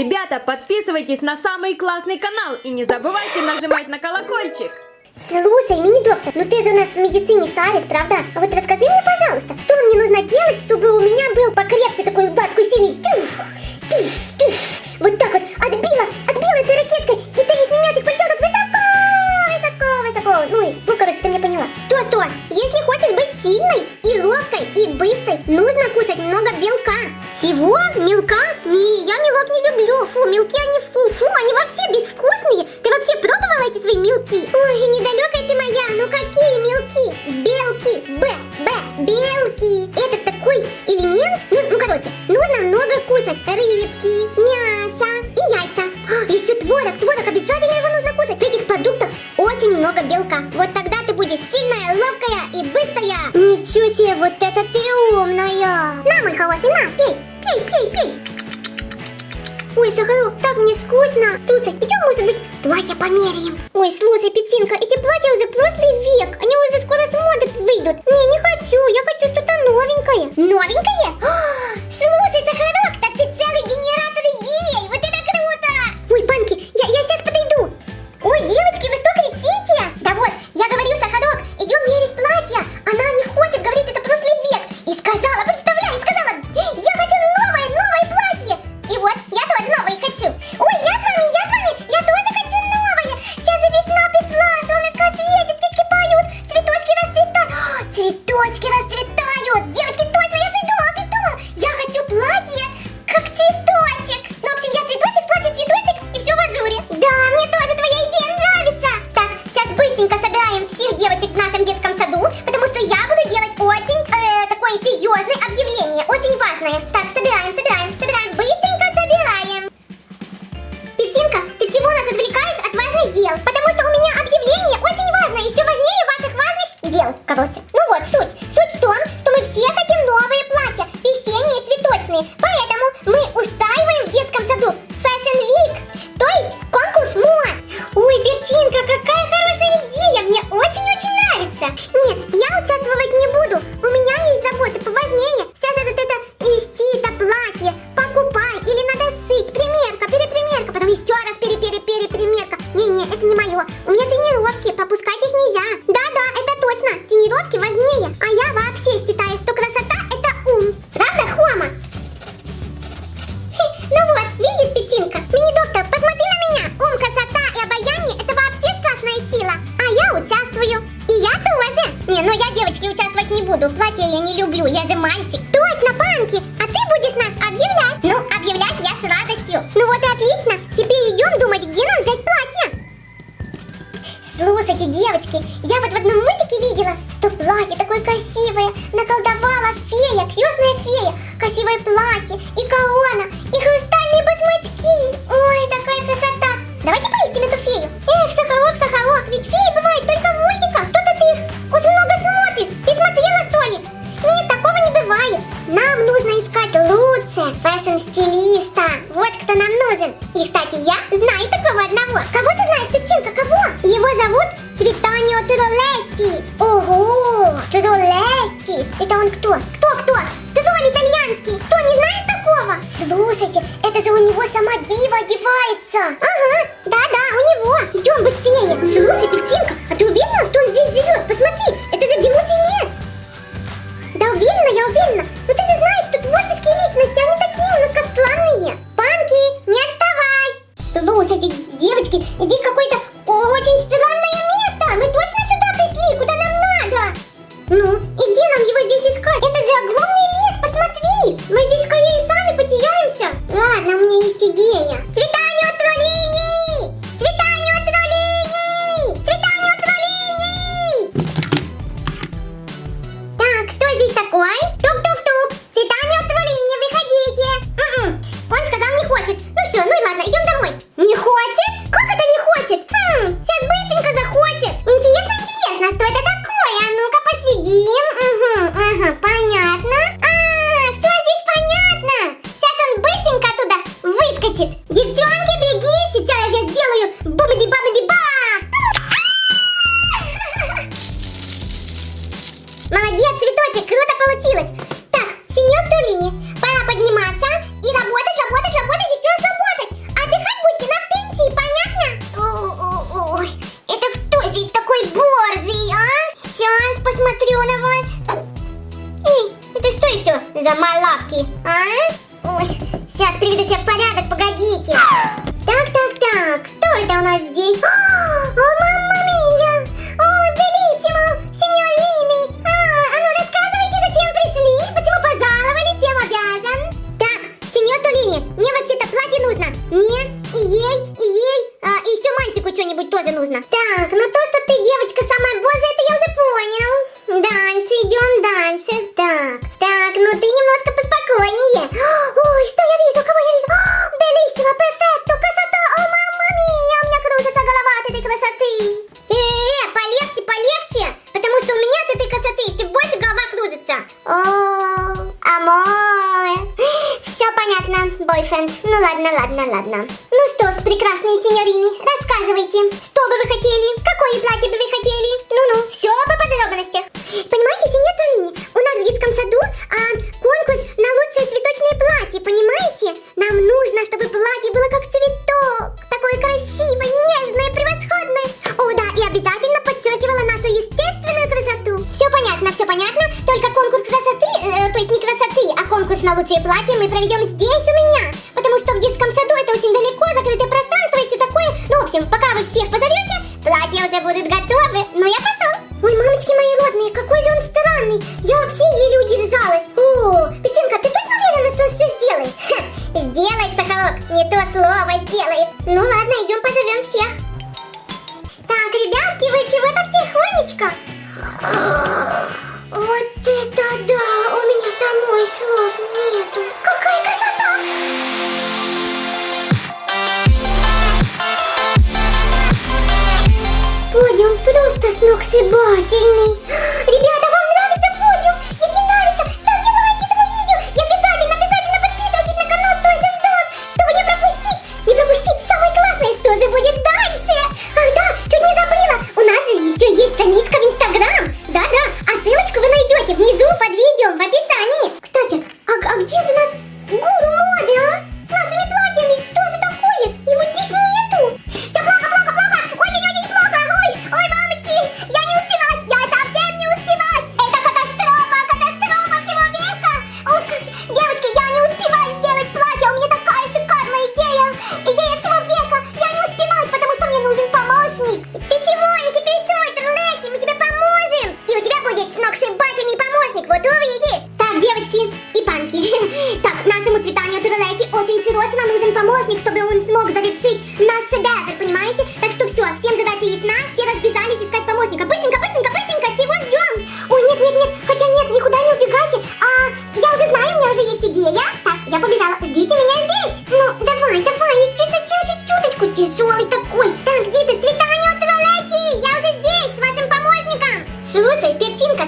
Ребята, подписывайтесь на самый классный канал и не забывайте нажимать на колокольчик. Слушай, мини-доктор, ну ты же у нас в медицине Сарис, правда? А вот расскажи мне, пожалуйста, что мне нужно делать, чтобы у меня был покрепче такой удар, такой сильный тюф, тюф, тюф. Вот так вот, отбила, отбила этой ракеткой, и ты не мячик полетел так высоко, высоко, высоко. Ну, ну, короче, ты меня поняла. Что-что, если хочешь быть сильной и ловкой и быстрой, нужно кушать много белка. Чего, Мелка? Не, я мелок не люблю. Фу, мелки они Давайте померяем. Ой, слушай, Петинка, эти платья уже прошлый век. Они уже скоро с моды выйдут. Не, не хочу. Я хочу что-то новенькое. Новенькое? О, слушай, Сахар, очень нравится. Нет, я участвовать не Во! Все понятно, бойфренд. Ну ладно, ладно, ладно. Ну что ж, прекрасные сеньорини, рассказывайте, что бы вы хотели, какое платье бы вы хотели,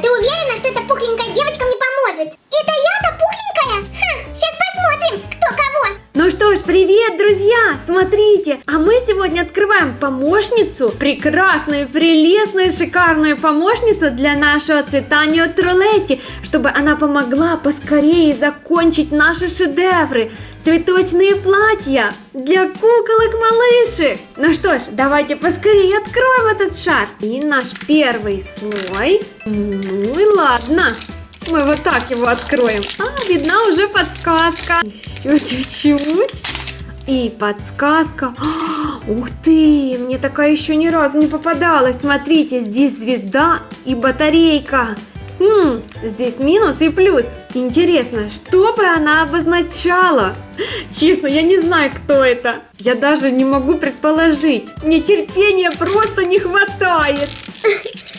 Ты уверена, что это Привет, друзья! Смотрите, а мы сегодня открываем помощницу, прекрасную, прелестную, шикарную помощницу для нашего цветания Трулетти, чтобы она помогла поскорее закончить наши шедевры, цветочные платья для куколок-малышек. Ну что ж, давайте поскорее откроем этот шар. И наш первый слой. Ну и ладно. Мы вот так его откроем. А, видна уже подсказка. Еще чуть-чуть. И подсказка. А, ух ты, мне такая еще ни разу не попадалась. Смотрите, здесь звезда и батарейка. Хм, здесь минус и плюс. Интересно, что бы она обозначала? Честно, я не знаю, кто это. Я даже не могу предположить. Мне терпения просто не хватает.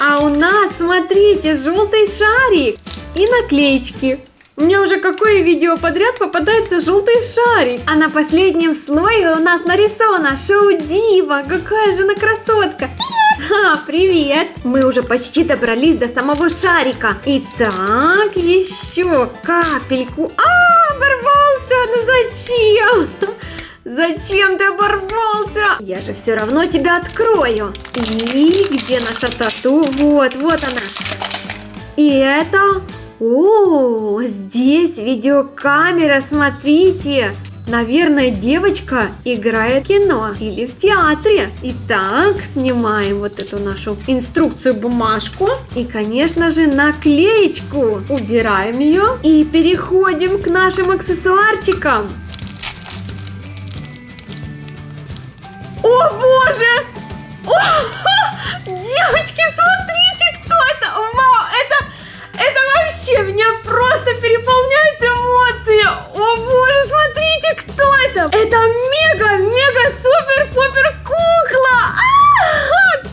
А у нас, смотрите, желтый шарик и наклеечки. Мне уже какое видео подряд попадается желтый шарик. А на последнем слое у нас нарисована Шоу Дива. Какая же она красотка. Привет! А, привет! Мы уже почти добрались до самого шарика. Итак, еще капельку. А, оборвался! Ну зачем? Зачем ты оборвался? Я же все равно тебя открою. И где наша тату? Вот, вот она. И это о, здесь видеокамера, смотрите! Наверное, девочка играет в кино или в театре. Итак, снимаем вот эту нашу инструкцию, бумажку и, конечно же, наклеечку. Убираем ее и переходим к нашим аксессуарчикам. О боже! О, девочки, смотрите, кто это! Вау! Вообще меня просто переполняет эмоции! О боже, смотрите, кто это! Это мега, мега, супер, пупер кукла!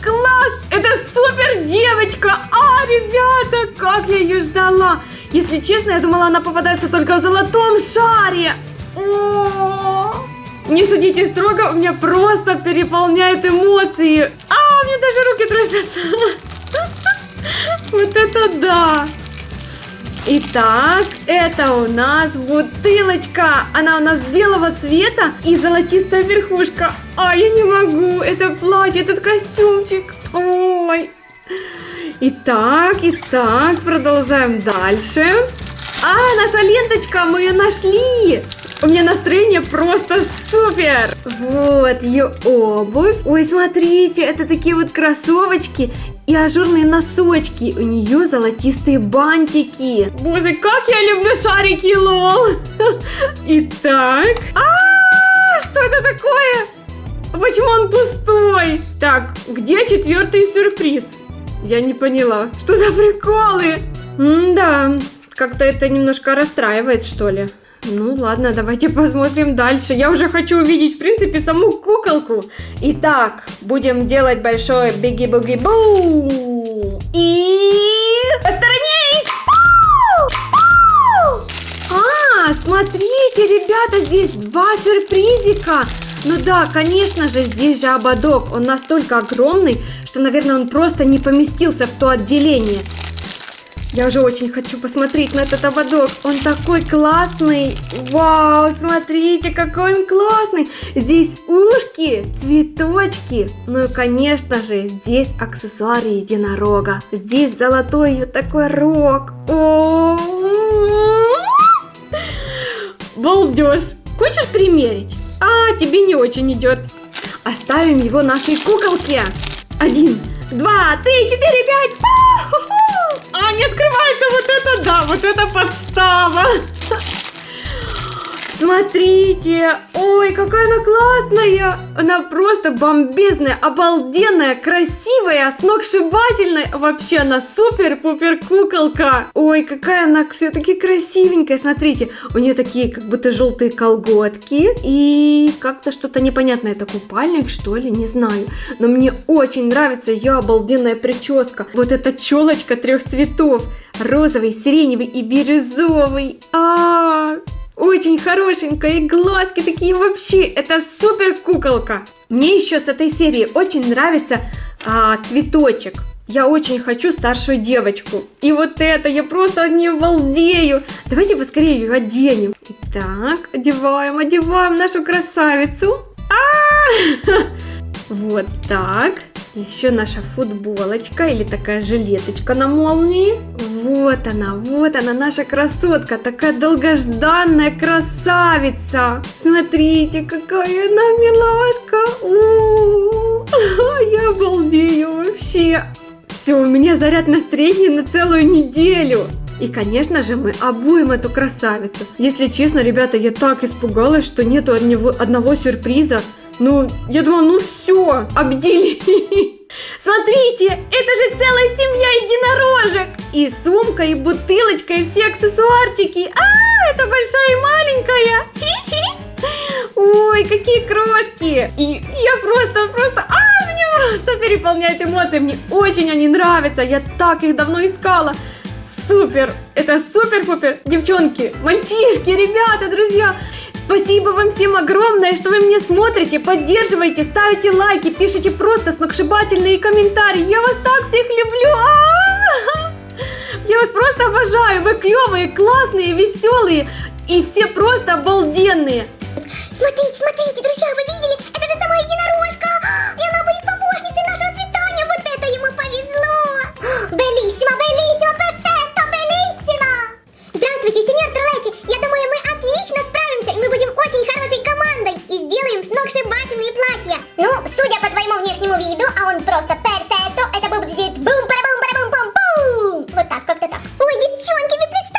Класс! Это супер девочка! А, ребята, как я ее ждала! Если честно, я думала, она попадается только в золотом шаре. Не судите строго, у меня просто переполняют эмоции. А, у меня даже руки трясутся. Вот это да! Итак, это у нас бутылочка. Она у нас белого цвета и золотистая верхушка. А, я не могу. Это платье, этот костюмчик. Ой. Итак, итак, продолжаем дальше. А, наша ленточка, мы ее нашли. У меня настроение просто супер. Вот ее обувь. Ой, смотрите, это такие вот кроссовочки и ажурные носочки. У нее золотистые бантики. Боже, как я люблю шарики, лол. Итак. А, что это такое? Почему он пустой? Так, где четвертый сюрприз? Я не поняла. Что за приколы? да, как-то это немножко расстраивает, что ли. Ну ладно, давайте посмотрим дальше. Я уже хочу увидеть, в принципе, саму куколку. Итак, будем делать большой биги-буги-бу. И... Посторонись! А, смотрите, ребята, здесь два сюрпризика. Ну да, конечно же, здесь же ободок. Он настолько огромный, что, наверное, он просто не поместился в то отделение. Я уже очень хочу посмотреть на этот ободок. Он такой классный. Вау, смотрите, какой он классный. Здесь ушки, цветочки. Ну и, конечно же, здесь аксессуары единорога. Здесь золотой вот такой рог. О, балдеж. Хочешь примерить? А, тебе не очень идет. Оставим его нашей куколке. Один, два, три, четыре, пять. А, не открывается вот это, да, вот это подстава. Смотрите, ой, какая она классная. Она просто бомбезная, обалденная, красивая, сногсшибательная. Вообще она супер-пупер куколка. Ой, какая она все-таки красивенькая. Смотрите, у нее такие как будто желтые колготки. И как-то что-то непонятное. Это купальник, что ли, не знаю. Но мне очень нравится ее обалденная прическа. Вот эта челочка трех цветов. Розовый, сиреневый и бирюзовый. А, -а, -а очень хорошенькая, и глазки такие вообще, это супер куколка. Мне еще с этой серии очень нравится а, цветочек. Я очень хочу старшую девочку. И вот это, я просто от нее. Давайте поскорее ее оденем. Итак, одеваем, одеваем нашу красавицу. А -а -а! Вот так. Еще наша футболочка или такая жилеточка на молнии. Вот она, вот она, наша красотка, такая долгожданная красавица. Смотрите, какая она милашка. У -у -у. Я обалдею вообще. Все, у меня заряд настроения на целую неделю. И, конечно же, мы обуем эту красавицу. Если честно, ребята, я так испугалась, что нету одного, сюрприза. Ну, я думала, ну все, обдели. Смотрите, это же целая семья единорожек. И сумка, и бутылочка, и все аксессуарчики. А, это большая и маленькая. Ой, какие крошки. И я просто, просто, а, меня просто переполняет эмоции. Мне очень они нравятся. Я так их давно искала. Супер! Это супер-пупер! Девчонки, мальчишки, ребята, друзья! Спасибо вам всем огромное, что вы меня смотрите, поддерживаете, ставите лайки, пишите просто сногсшибательные комментарии. Я вас так всех люблю! А -а -а! Я вас просто обожаю! Вы клевые, классные, веселые и все просто обалденные! Смотрите, смотрите, друзья, вы видели? Это же сама единорожка! И она будет помощницей нашего цветания! Вот это ему повезло! Белиссимо, белиссимо, перфекто, милым, сногсшибательные платья. Ну, судя по твоему внешнему виду, а он просто персето, это будет бум бара бум бара бум бум бум Вот так, как-то так. Ой, девчонки, вы представляете?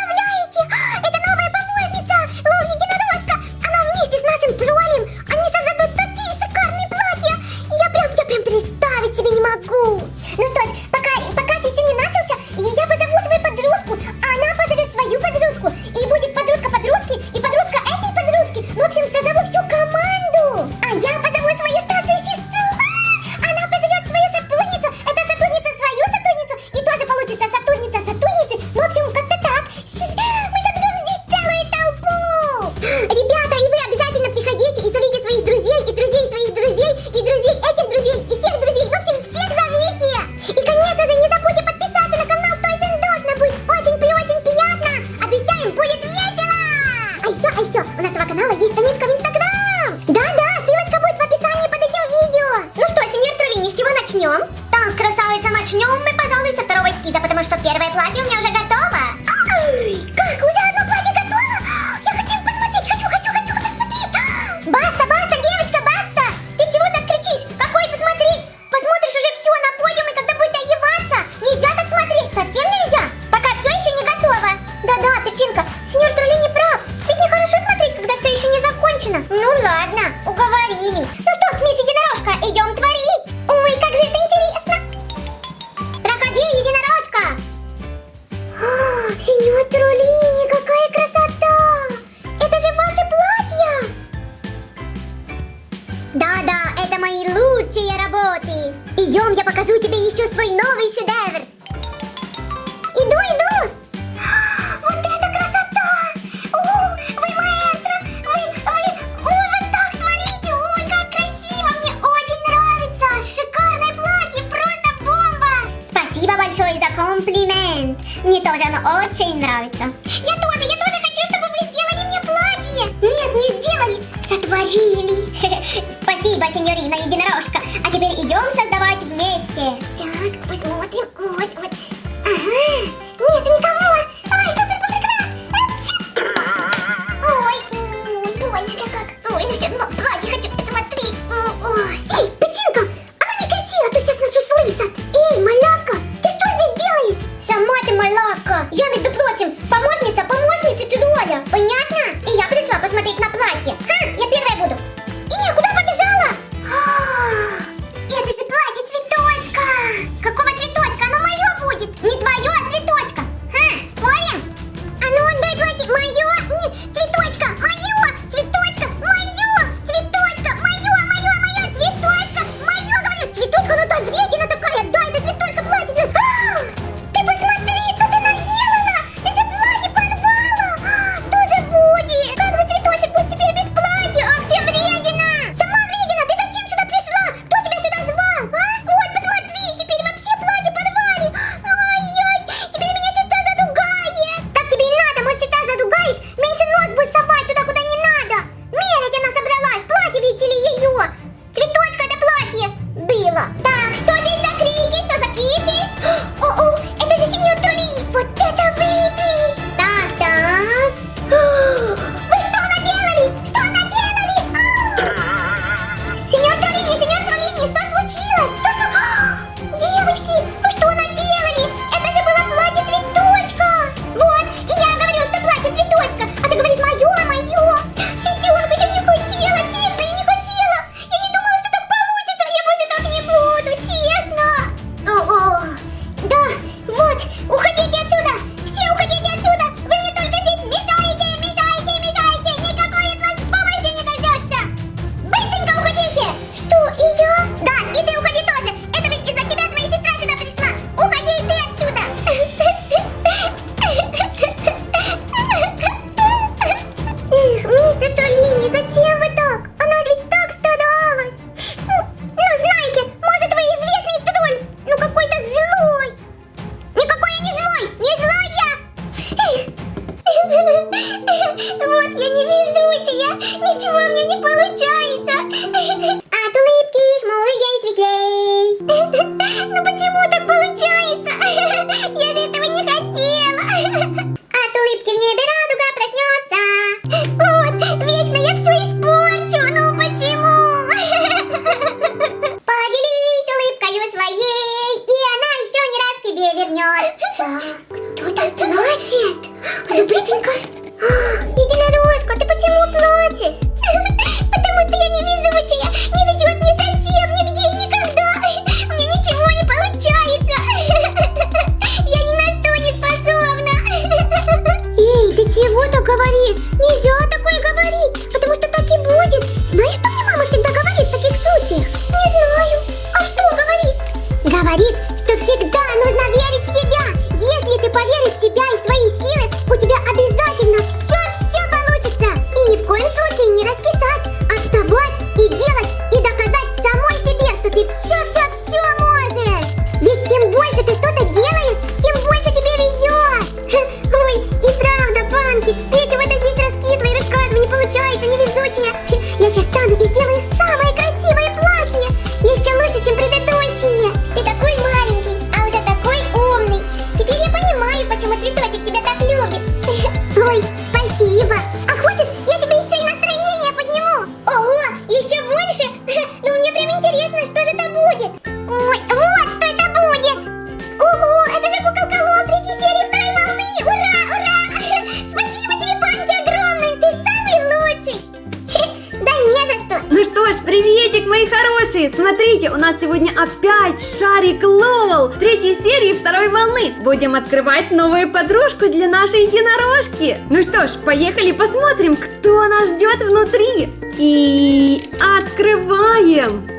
Salve Sudevre! Будем открывать новую подружку для нашей единорожки. Ну что ж, поехали посмотрим, кто нас ждет внутри. И открываем.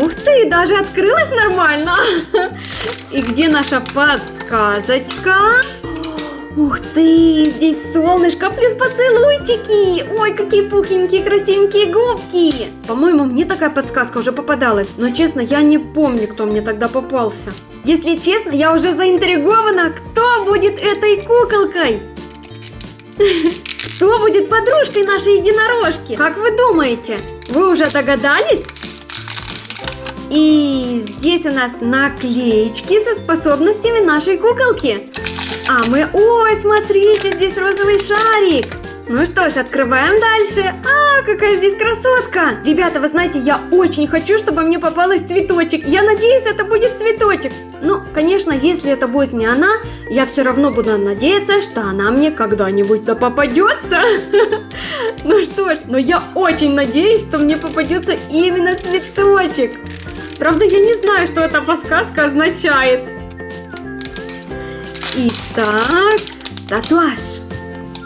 Ух ты, даже открылась нормально. И где наша подсказочка? Ух ты, здесь солнышко плюс поцелуйчики. Ой, какие пухленькие, красивенькие губки. По-моему, мне такая подсказка уже попадалась. Но честно, я не помню, кто мне тогда попался. Если честно, я уже заинтригована, кто будет этой куколкой. Кто будет подружкой нашей единорожки? Как вы думаете? Вы уже догадались? И здесь у нас наклеечки со способностями нашей куколки. А мы... Ой, смотрите, здесь розовый шарик. Ну что ж, открываем дальше. А, какая здесь красотка. Ребята, вы знаете, я очень хочу, чтобы мне попалась цветочек. Я надеюсь, это будет цветочек. Ну, конечно, если это будет не она, я все равно буду надеяться, что она мне когда-нибудь да попадется. Ну что ж, но я очень надеюсь, что мне попадется именно цветочек. Правда, я не знаю, что эта подсказка означает. Итак, татуаж.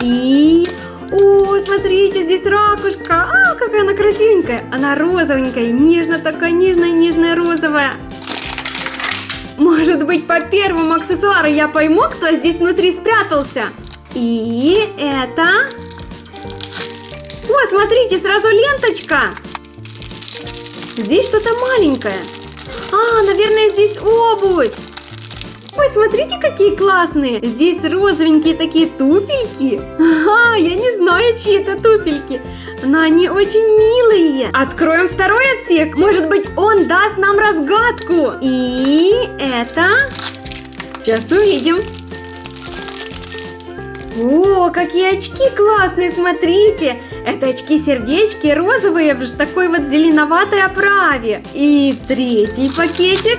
И... О, смотрите, здесь ракушка. А, какая она красивенькая. Она розовенькая, нежно такая, нежная, нежная розовая. Может быть, по первому аксессуару я пойму, кто здесь внутри спрятался. И это... О, смотрите, сразу ленточка. Здесь что-то маленькое. А, наверное, здесь обувь. Ой, смотрите, какие классные. Здесь розовенькие такие туфельки. Ага, я не знаю, чьи это туфельки. Но они очень милые. Откроем второй отсек. Может быть, он даст нам разгадку. И это... Сейчас увидим. О, какие очки классные, смотрите. Это очки-сердечки розовые в такой вот зеленоватой оправе. И третий пакетик.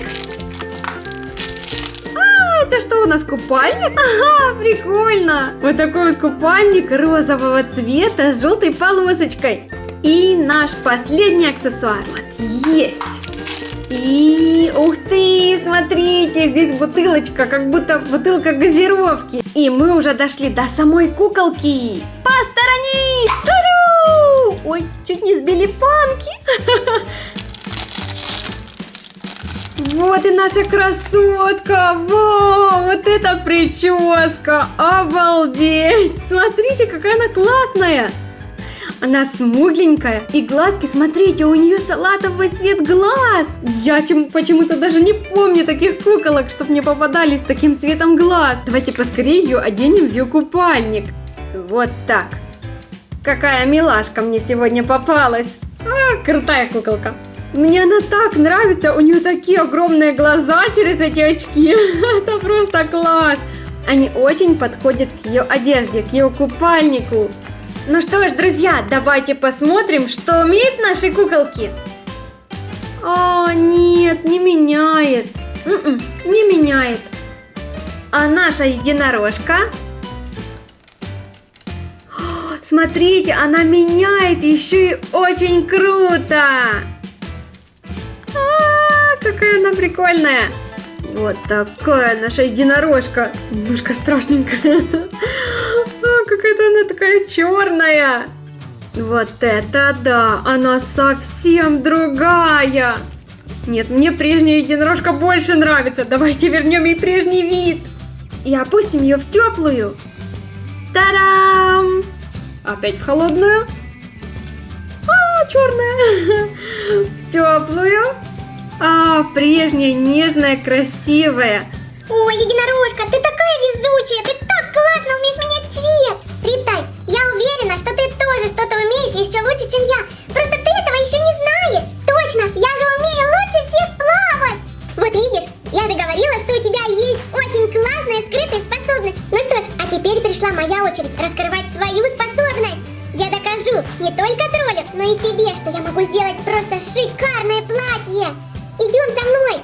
Это что у нас, купальник? Ага, прикольно. Вот такой вот купальник розового цвета с желтой полосочкой. И наш последний аксессуар. Вот, есть. И, ух ты, смотрите, здесь бутылочка, как будто бутылка газировки. И мы уже дошли до самой куколки. Посторонись! Ой, чуть не сбили панки. Вот и наша красотка! Вау, вот это прическа! Обалдеть! Смотрите, какая она классная! Она смугленькая, и глазки, смотрите, у нее салатовый цвет глаз. Я чем, почему-то даже не помню таких куколок, чтобы мне попадались с таким цветом глаз. Давайте поскорее ее оденем в ее купальник. Вот так. Какая милашка мне сегодня попалась. А, крутая куколка. Мне она так нравится, у нее такие огромные глаза через эти очки. Это просто класс. Они очень подходят к ее одежде, к ее купальнику. Ну что ж, друзья, давайте посмотрим, что умеют наши куколки. О, нет, не меняет. М -м, не меняет. А наша единорожка? О, смотрите, она меняет еще и очень круто. А, -а, -а какая она прикольная. Вот такая наша единорожка. Немножко страшненькая. А, какая-то она такая черная. Вот это да, она совсем другая. Нет, мне прежняя единорожка больше нравится. Давайте вернем ей прежний вид. И опустим ее в теплую. Та-дам! Опять в холодную. А, черная. теплую, а, прежняя, нежная, красивая. Ой, единорожка, ты такая везучая, ты так классно умеешь менять цвет. Риптай, я уверена, что ты тоже что-то умеешь еще лучше, чем я. Просто ты этого еще не знаешь. Точно, я же умею лучше всех плавать. Вот видишь, я же говорила, что у тебя есть очень классная скрытая способность. Ну что ж, а теперь пришла моя очередь раскрывать свою способность. Я докажу не только троллям, но и себе, что я могу сделать просто шикарное платье. Идем за мной.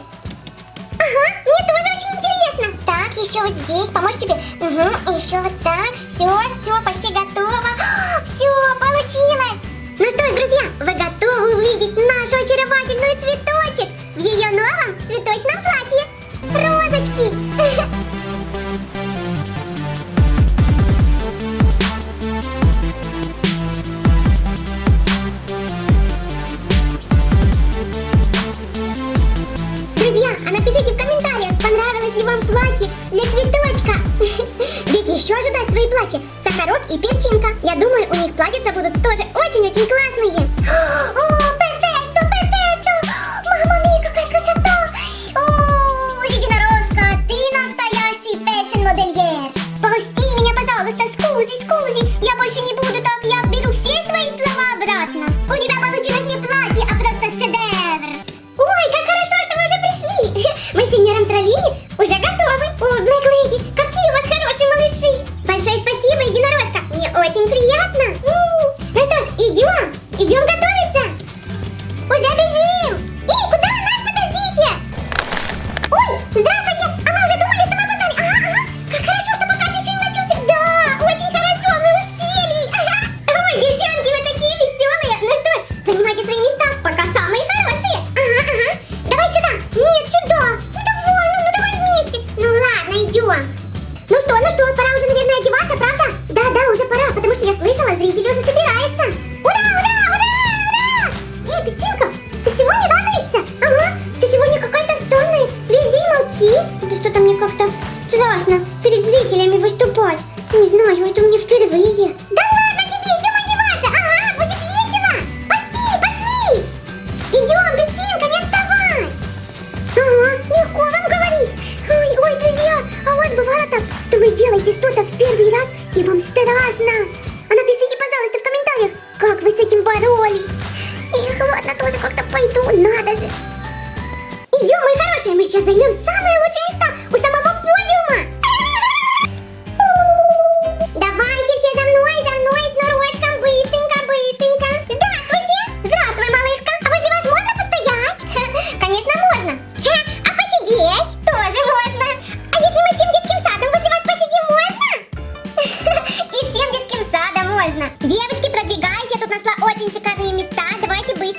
Ага, мне тоже очень интересно. Так, еще вот здесь, поможешь тебе? Угу, еще вот так, все, все, почти готово. А, все, получилось. Ну что ж, друзья, вы готовы увидеть нашу очаровательную цветочек в ее новом цветочном платье? Розочки!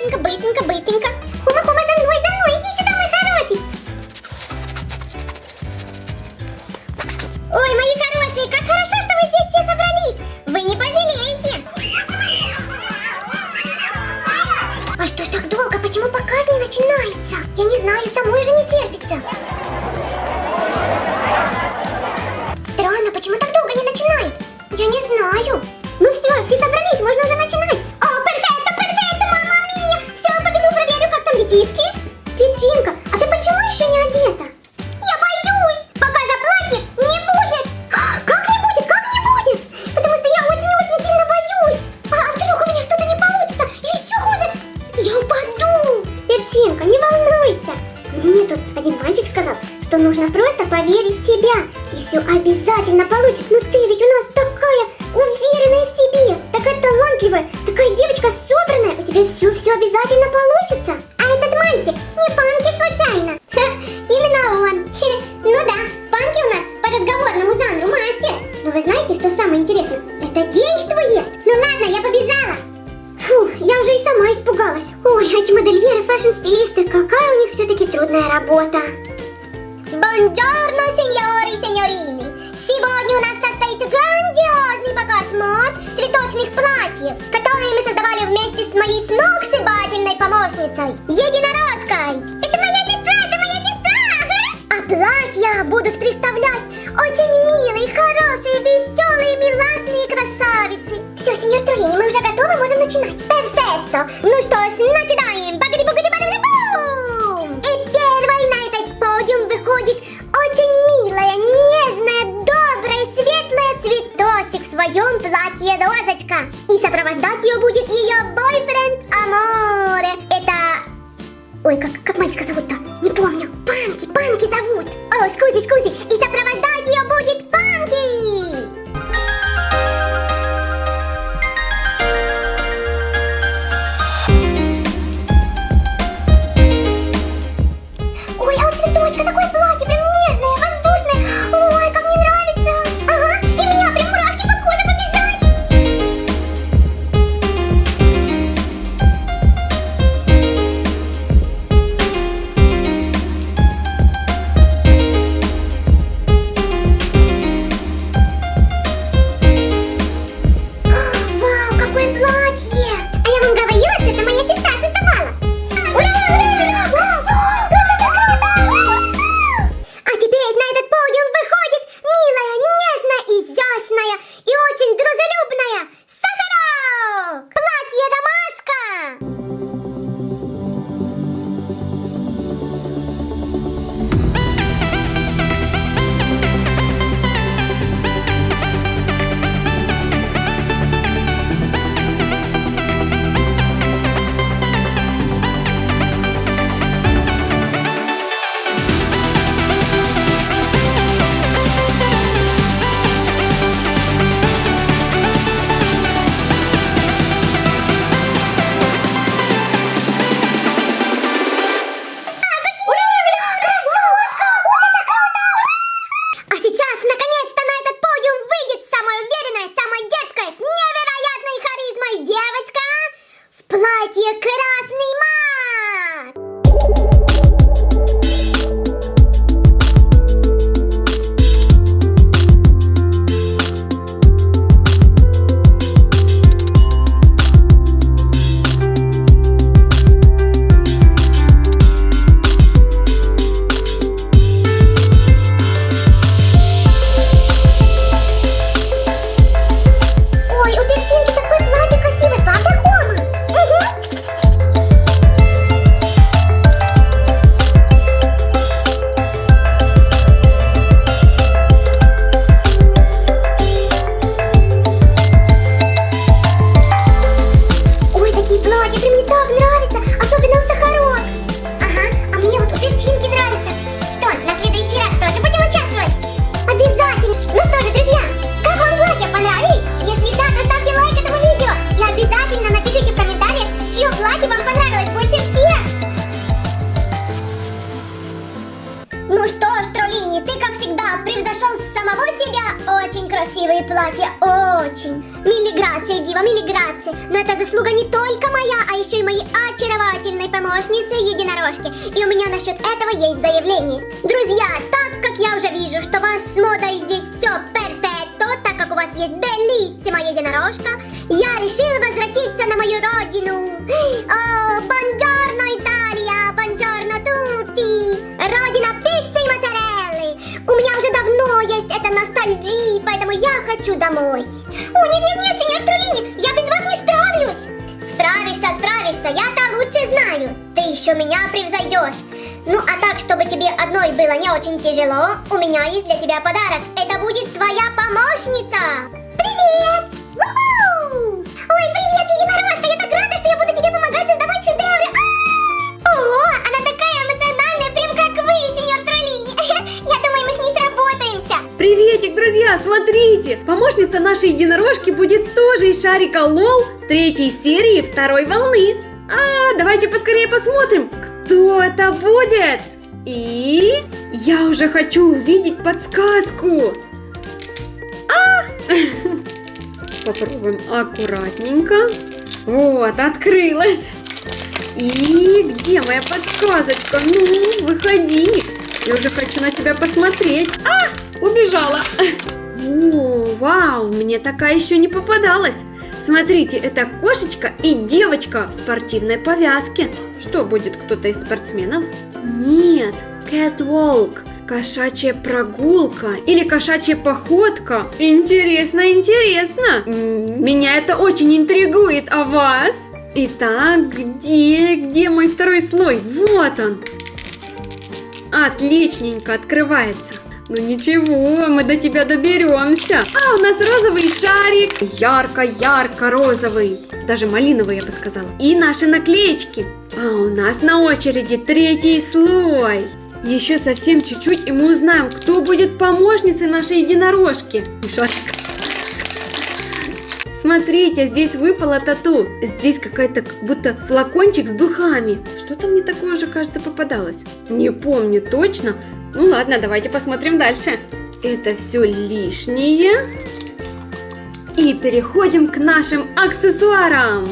быстренько, быстренько, быстренько. получилось. Ой, а эти модельеры, фэшн-стилисты, какая у них все-таки трудная работа. Бонджорно, сеньоры и сеньорины. Сегодня у нас состоится грандиозный показ мод цветочных платьев, которые мы создавали вместе с моей сногсшибательной помощницей, единорожкой. Это моя сестра, это моя сестра! А платья будут представлять очень милые, хорошие, веселые, миласные, все, сеньор Троллини, мы уже готовы, можем начинать. Перфекто! Ну что ж, начинаем! багади бугади багади бум И первой на этот подиум выходит очень милая, нежная, добрая, светлая цветочек в своем платье розочка. И сопровождать ее будет ее бойфренд Аморе. Это... Ой, как, как мальчика зовут-то? Не помню. Панки, Панки зовут. О, скузи, скузи. И сопровождать красивые платья, очень. Милиграция, Дива, милиграция. Но это заслуга не только моя, а еще и моей очаровательной помощницы единорожки. И у меня насчет этого есть заявление. Друзья, так как я уже вижу, что у вас с модой здесь все перфекто, так как у вас есть белиссима единорожка, я решила возвратиться на мою родину. О, бонджорно, Италия, есть эта ностальгия, поэтому я хочу домой. О, нет-нет-нет, сеньор Трулини, я без вас не справлюсь. Справишься, справишься, я-то лучше знаю. Ты еще меня превзойдешь. Ну, а так, чтобы тебе одной было не очень тяжело, у меня есть для тебя подарок. Это будет твоя помощница. Привет! Ой, привет, единорожка, Приветик, друзья, смотрите! Помощница нашей единорожки будет тоже из шарика Лол третьей серии второй волны. А, давайте поскорее посмотрим, кто это будет. И я уже хочу увидеть подсказку. А! Попробуем аккуратненько. Вот, открылась. И где моя подсказочка? Ну, выходи. Я уже хочу на тебя посмотреть. А, убежала. О, вау, мне такая еще не попадалась. Смотрите, это кошечка и девочка в спортивной повязке. Что будет кто-то из спортсменов? Нет, catwalk. Кошачья прогулка или кошачья походка. Интересно, интересно. Меня это очень интригует, а вас? Итак, где, где мой второй слой? Вот он. Отличненько открывается. Ну ничего, мы до тебя доберемся. А, у нас розовый шарик. Ярко-ярко розовый. Даже малиновый, я бы сказала. И наши наклеечки. А у нас на очереди третий слой. Еще совсем чуть-чуть, и мы узнаем, кто будет помощницей нашей единорожки. Мишатик. Смотрите, здесь выпала тату. Здесь какая-то как будто флакончик с духами. Что-то мне такое уже, кажется, попадалось. Не помню точно. Ну ладно, давайте посмотрим дальше. Это все лишнее. И переходим к нашим аксессуарам.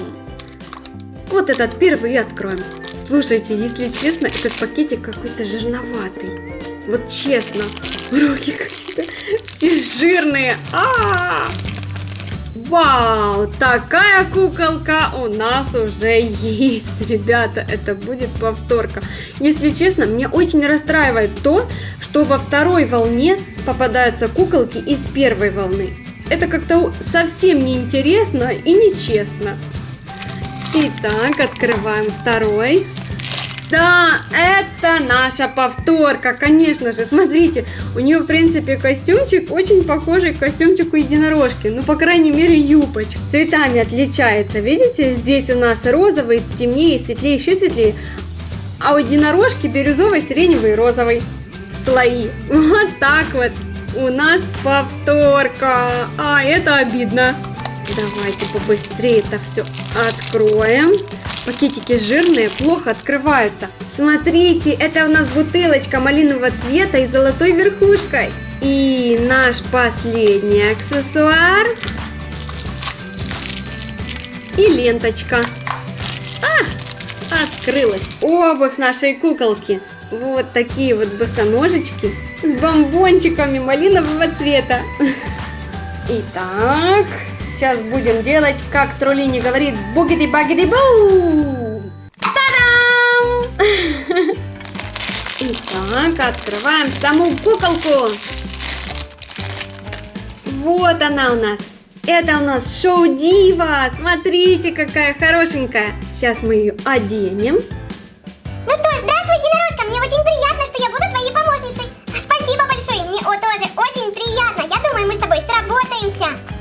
Вот этот первый откроем. Слушайте, если честно, этот пакетик какой-то жирноватый. Вот честно, руки какие-то все жирные. А-а-а! Вау, такая куколка у нас уже есть, ребята, это будет повторка. Если честно, мне очень расстраивает то, что во второй волне попадаются куколки из первой волны. Это как-то совсем неинтересно и нечестно. Итак, открываем второй. Да, это наша повторка, конечно же. Смотрите, у нее, в принципе, костюмчик очень похожий к костюмчику единорожки. Ну, по крайней мере, юбочка. Цветами отличается. Видите, здесь у нас розовый, темнее, светлее, еще светлее. А у единорожки бирюзовый, сиреневый розовый слои. Вот так вот. У нас повторка. А, это обидно. Давайте побыстрее это все откроем. Пакетики жирные, плохо открываются. Смотрите, это у нас бутылочка малинового цвета и золотой верхушкой. И наш последний аксессуар. И ленточка. А, открылась. Обувь нашей куколки. Вот такие вот босоножечки с бомбончиками малинового цвета. Итак, сейчас будем делать, как Троллини говорит, бугиди-багиди-бу! Та-дам! Итак, открываем саму куколку. Вот она у нас. Это у нас шоу Дива. Смотрите, какая хорошенькая. Сейчас мы ее оденем. Ну что здравствуй, единорожка, мне очень приятно, что я буду твоей помощницей. Спасибо большое, мне тоже очень приятно. Я думаю, мы с тобой сработаемся.